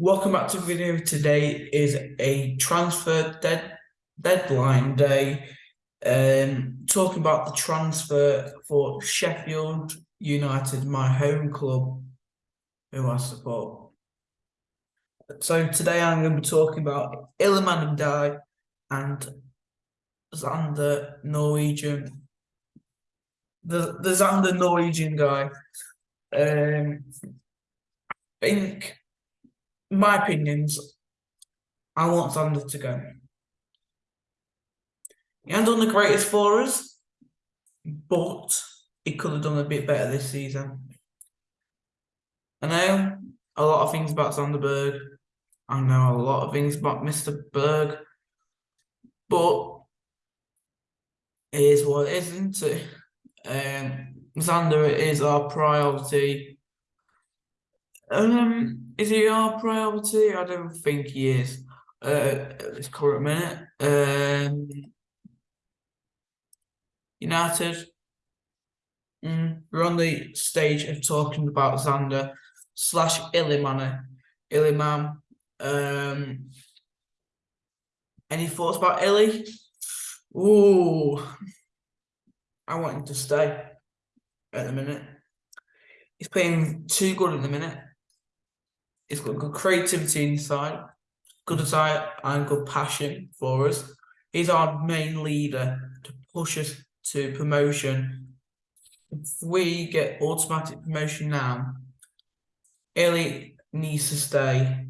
Welcome back to the video. Today is a transfer dead deadline day. Um, talking about the transfer for Sheffield United, my home club, who I support. So today I'm going to be talking about Iliman Ndiaye and Sander Norwegian. The the Sander Norwegian guy. Um, I think my opinions, I want Sander to go. He hasn't done the greatest for us, but he could have done a bit better this season. I know a lot of things about Sander Berge. I know a lot of things about Mr. Berg, but it is what it is, isn't it? Um, Sander is our priority. Um, is he our priority? I don't think he is uh, at this current minute. Um, United, mm, we're on the stage of talking about Sander slash Iliman. Iliman. Um, any thoughts about Illy? Ooh, I want him to stay at the minute. He's playing too good at the minute. He's got good creativity inside, good desire and good passion for us. He's our main leader to push us to promotion. If we get automatic promotion now, Ellie needs to stay.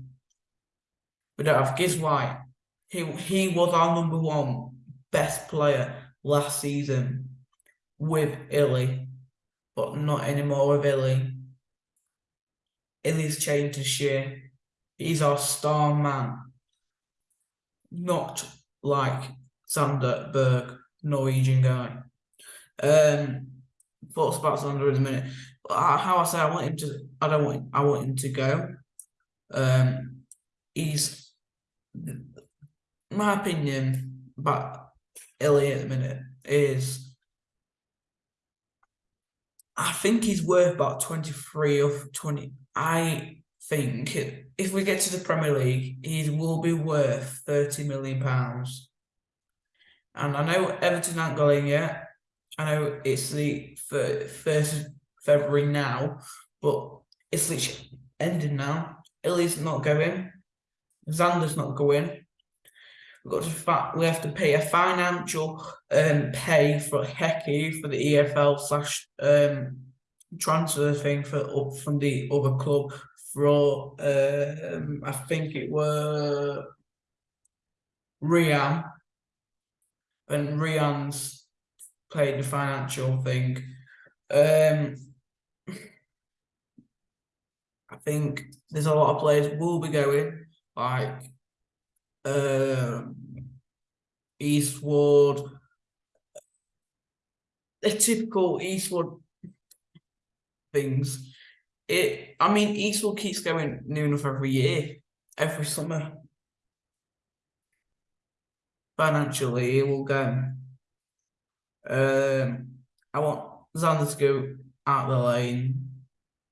We don't have Gibbs White. He he was our number one best player last season with Illy, but not anymore with Illy. Illy's changed this year. He's our star man. Not like Sander Berge, Norwegian guy. Um, thoughts about Sander in a minute. How I say, I want him to. I don't want. I want him to go. Um, he's my opinion about Illy at the minute is. I think he's worth about 23 or 20. I think if we get to the Premier League, he will be worth thirty million pounds. And I know Everton aren't going yet. I know it's the first of February now, but it's literally ending now. Illy's not going. Sander's not going. We've got to fact we have to pay a financial um pay for Hecky for the EFL slash um transfer thing for up from the other club for um, I think it were Rian and Rian's played the financial thing. Um, I think there's a lot of players will be going like um, Eastwood, a typical Eastwood things. It, I mean, Eastwood keeps going new enough every year, every summer. Financially, it will go. Um, I want Sander to go out the lane.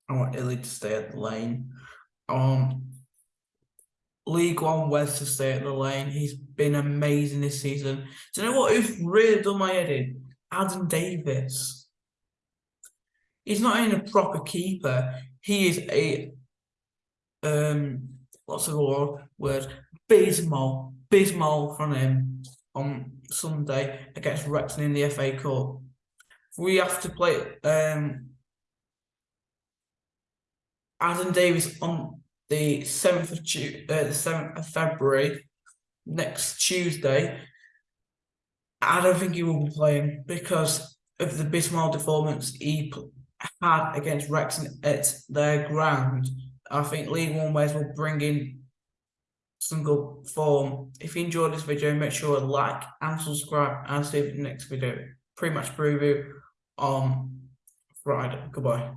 I want Illy to stay at the lane. Um, League One West to stay at the lane. He's been amazing this season. Do you know what? Who's really done my head in? Adam Davies he's not even a proper keeper. He is a um what's the word Bismal Bismal from him on Sunday against Wrexham in the FA Cup. We have to play um Adam Davies on the seventh of uh, the seventh of February next Tuesday. I don't think he will be playing because of the Bismal performance he had against Wrexham at their ground, I think League One West will bring in some good form. If you enjoyed this video, make sure to like and subscribe and see you the next video. Pretty much preview on Friday. Goodbye.